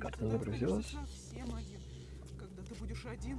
Карта загрузилась. Когда ты будешь один,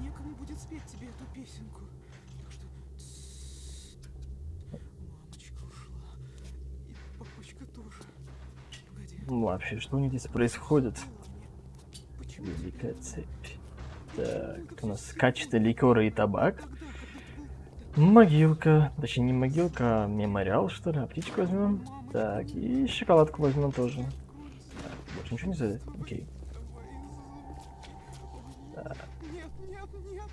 некому будет спеть тебе эту песенку. Так что... Мамочка ушла. И папочка тоже. Погоди. Ну, Вообще, что у них здесь происходит? Великая цепь. Так, у нас качество ликера и табак. Могилка. Точнее, не могилка, а мемориал, что ли. Аптечку возьмем. Так, и шоколадку возьмем тоже. Больше ничего не взяли? Окей. Нет, нет, нет,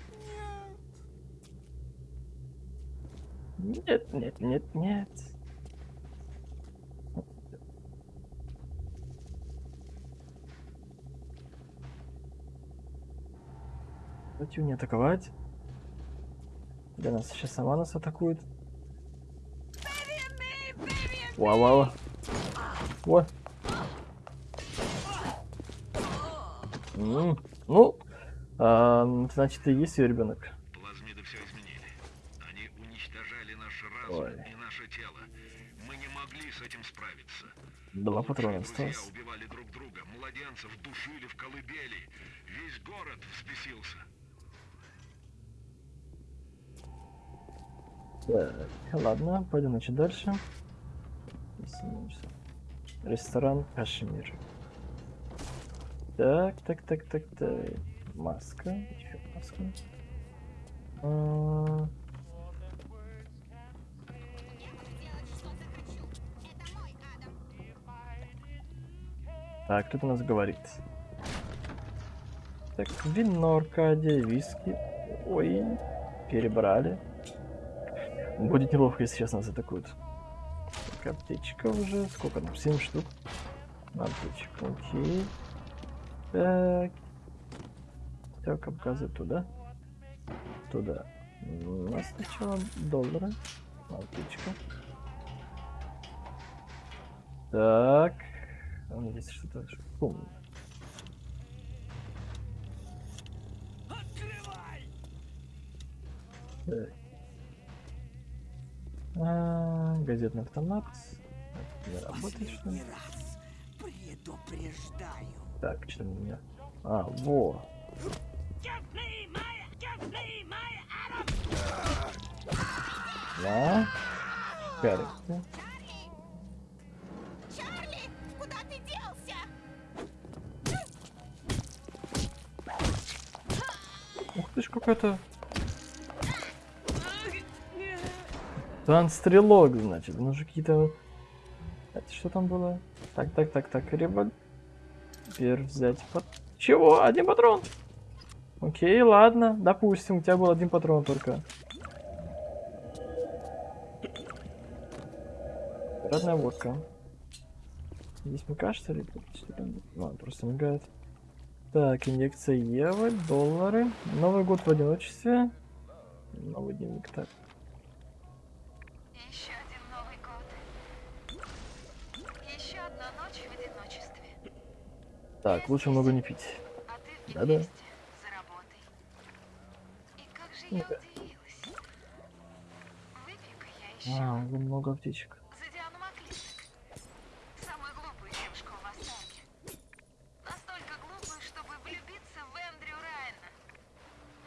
нет. Нет, нет, нет, нет. Давайте не атаковать. Для нас сейчас сама нас атакует. Вау, вау. М, Ну, а, значит, и есть ее ребенок. Плазмиды все изменили. Они уничтожали наш разум Ой. и наше тело. Мы не могли с этим справиться. Два патрона осталось. убивали друг друга, младенцев душили в колыбели. Весь город взбесился. Так, ладно, пойдем, значит, дальше. Ресторан Кашмир. Так, так, так, так, так. Маска. Еще маска. А, Так, кто-то нас говорит. Так, вино, Аркадия, виски. Ой, перебрали. Будет неловко, если сейчас нас атакуют. Так, аптечка уже. Сколько там? 7 штук. Аптечка, окей. Так. Так, обказывает туда. Туда. У нас сначала доллары. Аптечка. Так. А у меня здесь что-то... ш- Помню. Так. А, газетный автомат. Не работает, что ли? Предупреждаю. Так, что у меня? А, во. Да. Да? Чарли, куда ты делся? Ух ты ж какой-то... Танцстрелок, значит. Ну же какие-то... Это что там было? Так, так, так, так. Револьвер взять. Пат- Чего? Один патрон? Окей, ладно. Допустим, у тебя был один патрон только. Родная водка. Здесь МК, что ли? Что там? Ну, он просто мигает. Так, инъекция Евы, доллары. Новый год в одиночестве. Новый дневник, так. Еще один Новый год. Еще одна ночь в одиночестве. Так, лучше много не пить. А ты в Да-да. Бедвесте за работой. И как же я Ну-ка. удивилась. Выпей-ка я еще А, уже много аптечек. за Диану Маклинток. Самую глупую девушку в восторге. Настолько глупую, чтобы влюбиться в Эндрю Райана.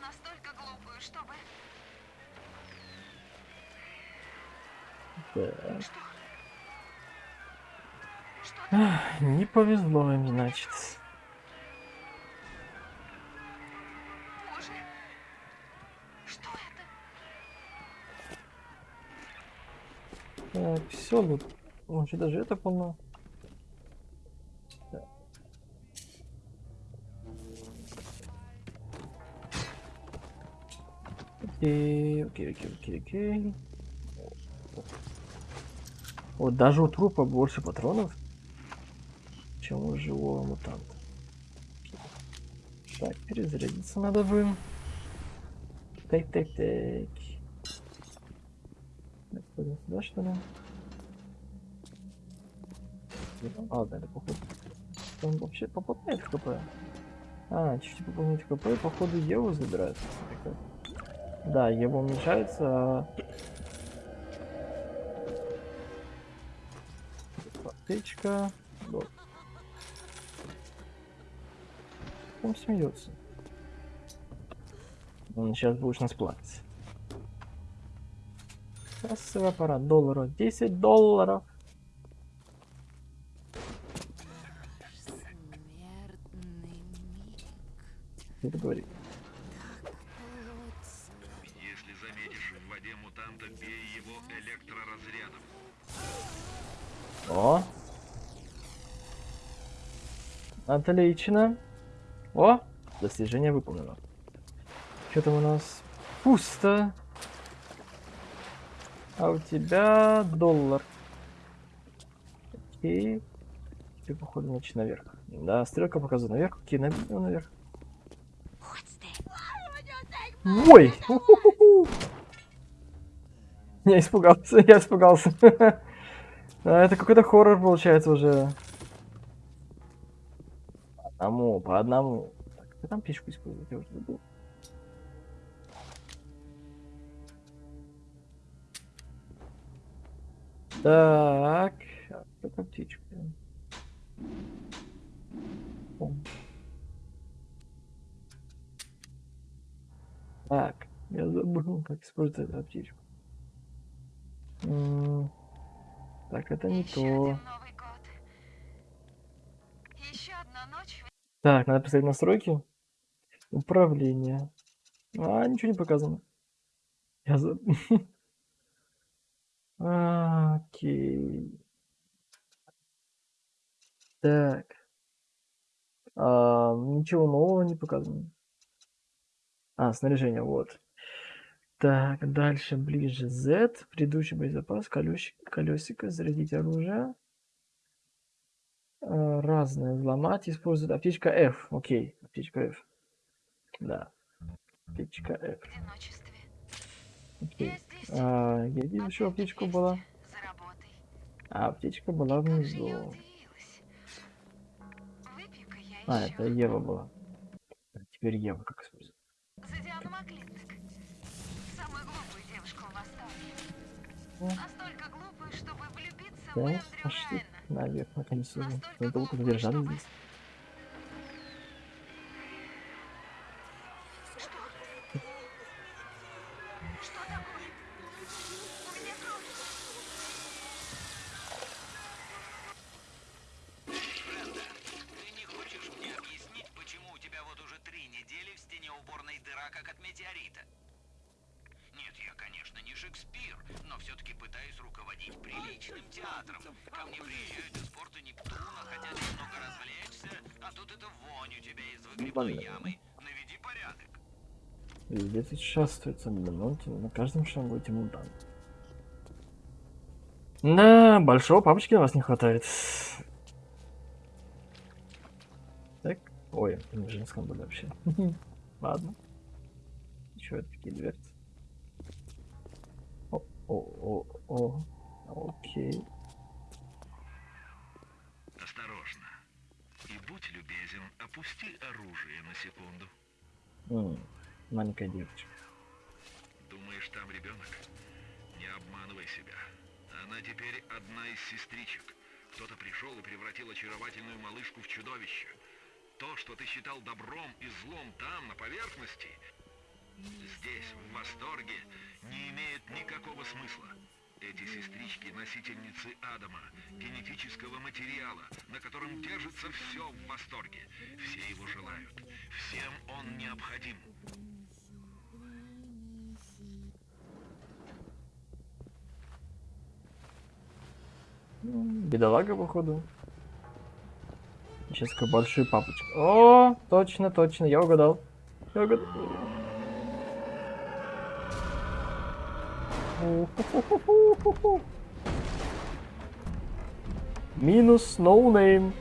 Настолько глупую, чтобы... Так. Что? Что Не повезло им, значит. Так, все, вот. Вообще даже это полно. Так. Окей, окей, окей, окей, окей. Вот даже у трупа больше патронов, чем у живого мутанта. Так, перезарядиться надо бы. Так, так, так. Так, пойдем сюда, что ли? А, ладно, это походу. Там вообще пополняет хп. А, чуть-чуть пополнять хп, и походу Еву забирает. Да, Ева уменьшается, а... Аптечка. Вот. Он смеется. Он сейчас будешь нас плакать. Кассовый аппарат, долларов. 10 долларов. Это говорит. Если заметишь в воде мутанта, бей его электроразрядом. О! Отлично. О! Достижение выполнено. Что там у нас? Пусто. А у тебя доллар. Окей. Теперь, походу, значит, наверх. Да, стрелка показывает наверх. Окей, на- ну, наверх. Ой! Я испугался, я испугался. А, Это какой-то хоррор получается уже. Одному, по одному. Так, кто там печку использует? Я уже забыл. Так, а кто там птичка? Так, я забыл, как использовать эту птичку. Так, это не Еще то. один Новый год. Еще одна ночь в Так, надо поставить настройки. Управление. А, ничего не показано. Я за... Окей. Так. А, ничего нового не показано. А, снаряжение, вот. Так, дальше, ближе Z. Предыдущий боезапас, колесик, колесико, зарядить оружие. А, разное, взломать, использует аптечка F. Окей, аптечка F. Да. Аптечка F. одиночестве. Окей. Здесь. А, я видел, еще аптечка была. А, аптечка была внизу. А, это Ева была. А Теперь Ева как Маклинток. Самую глупую девушку в восторге. О. Настолько глупую, чтобы влюбиться в Наверх, то Настолько Мы долго задержались здесь. Все-таки пытаюсь руководить приличным театром. Ко мне приезжают из порта Нептуна, хотят немного развлечься, а тут эта вонь у тебя из выгребной ямы. Наведи порядок. Везде блин, ну, те- на каждом шагу эти мутанты. Да, большого папочки у вас не хватает. Так, ой, это не в женском были вообще. Ладно. Еще такие дверцы. О, о, окей. Осторожно. И будь любезен, опусти оружие на секунду. М, маленькая девочка. Думаешь, там ребенок? Не обманывай себя. Она теперь одна из сестричек. Кто-то пришел и превратил очаровательную малышку в чудовище. То, что ты считал добром и злом там, на поверхности, здесь, в восторге, не имеет никакого смысла. Эти сестрички – носительницы Адама, генетического материала, на котором держится все в восторге. Все его желают. Всем он необходим. М, Бедолага, походу. Сейчас большой папочка. О, точно, точно, я угадал. Я угадал. Minus no name.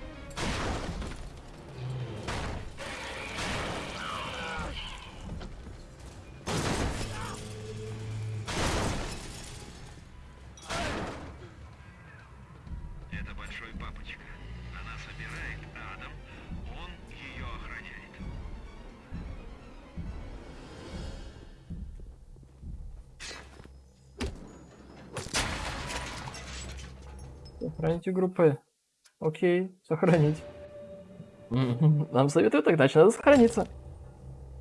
Сохранить игру П. Окей, сохранить. Нам советуют так, значит надо сохраниться.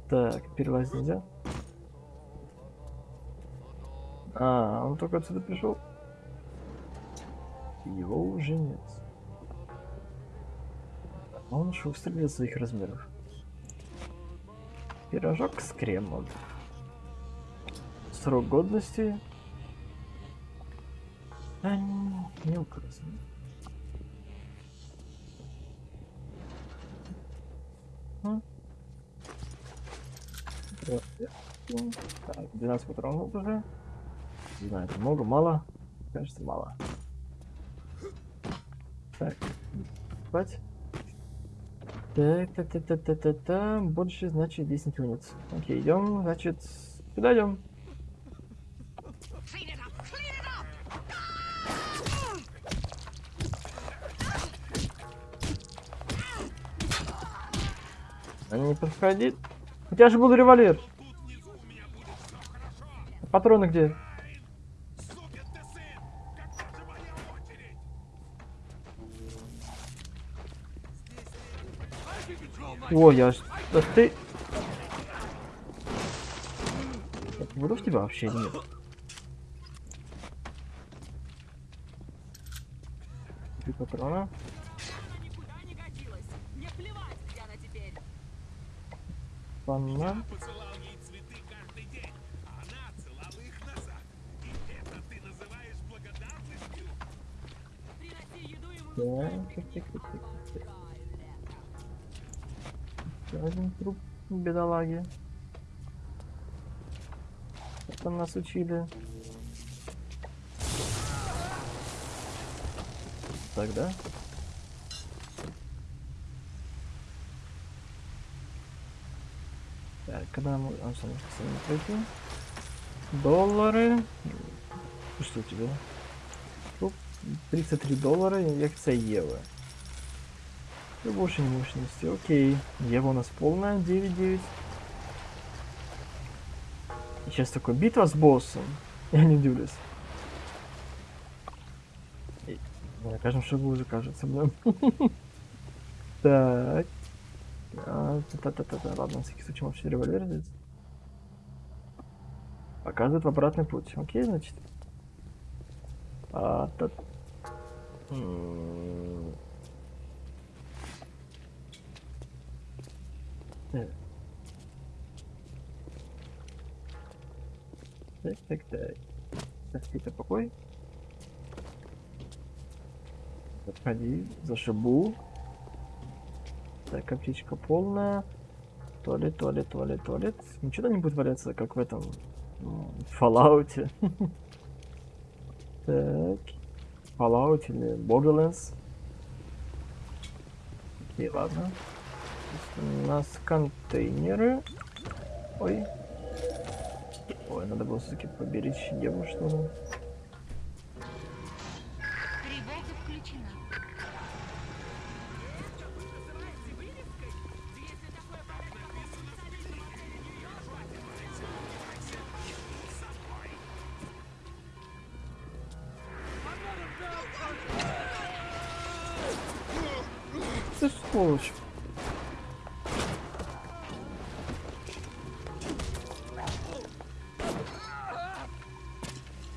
Так, перелазить нельзя. А, он только отсюда пришел. Его уже нет. Он шустрый для своих размеров. Пирожок с кремом. Срок годности. Не, не указан. М? Вот, я- ну, Так, 12 патронов уже. Не знаю, это много, мало. Кажется, мало. Так, спать. Так, та та та та та та больше, значит, 10 унец. Окей, идем, значит, куда идем? Не подходит. У тебя же был револьвер. Патроны где? Ой, я ж... Да ты... Я буду в тебя вообще нет? Три патрона. Ему Так, так, так, так. Еще один труп бедолаги. Там нас учили? Тогда. Так, когда мы... А, сами пройти? Доллары. У тебя? Труп. 33 доллара, як це євро. Больше мощности, окей. Ева у нас полная, 9-9. И сейчас такой битва с боссом. Я не удивлюсь. И- На каждом шагу уже кажется, блин. Так. А, Та-та-та-та. Ладно, на всякий случай вообще револьвер здесь. Показывает в обратный путь. Окей, значит. А, та... М, Так. Так, так. Спи-то покой. Подходи, зашибу. Так, аптечка полная. Туалет, туалет, туалет, туалет. Ничего не будет валяться, как в этом м, Fallout. Так. Fallout или Borderlands. Окей, ладно. У нас контейнеры. Ой. Ой, надо было все-таки поберечь Еву,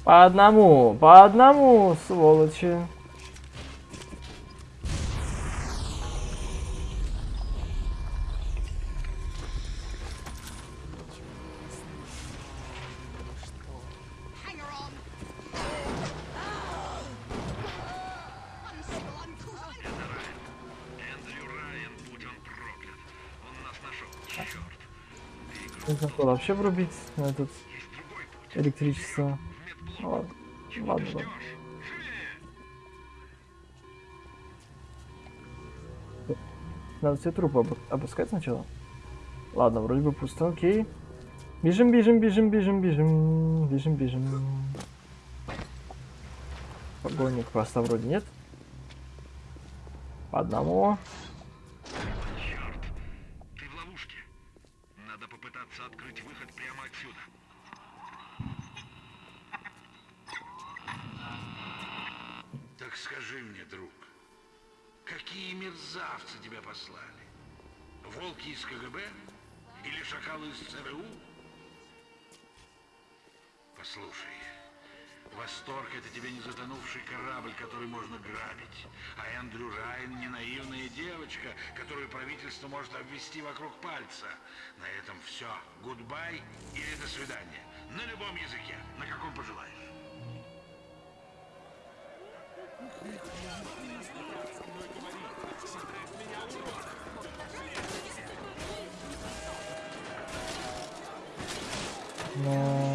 По одному, по одному, сволочи. Нужно было вообще врубить на этот электричество. Ладно, ладно! Надо все трупы обу- обыскать сначала. Ладно, вроде бы пусто, окей. Бежим, бежим, бежим, бежим, бежим, бежим, бежим. Погони просто вроде нет. По одному. Черт! Ты в ловушке. Надо попытаться открыть выход прямо отсюда. Скажи мне, друг, Какие мерзавцы тебя послали? Волки из КГБ? Или шакалы из ЦРУ? Послушай, восторг это тебе не затонувший корабль, который можно грабить. А Эндрю Райан не наивная девочка, которую правительство может обвести вокруг пальца. На этом все. Goodbye или до свидания. На любом языке, на каком пожелаешь. No.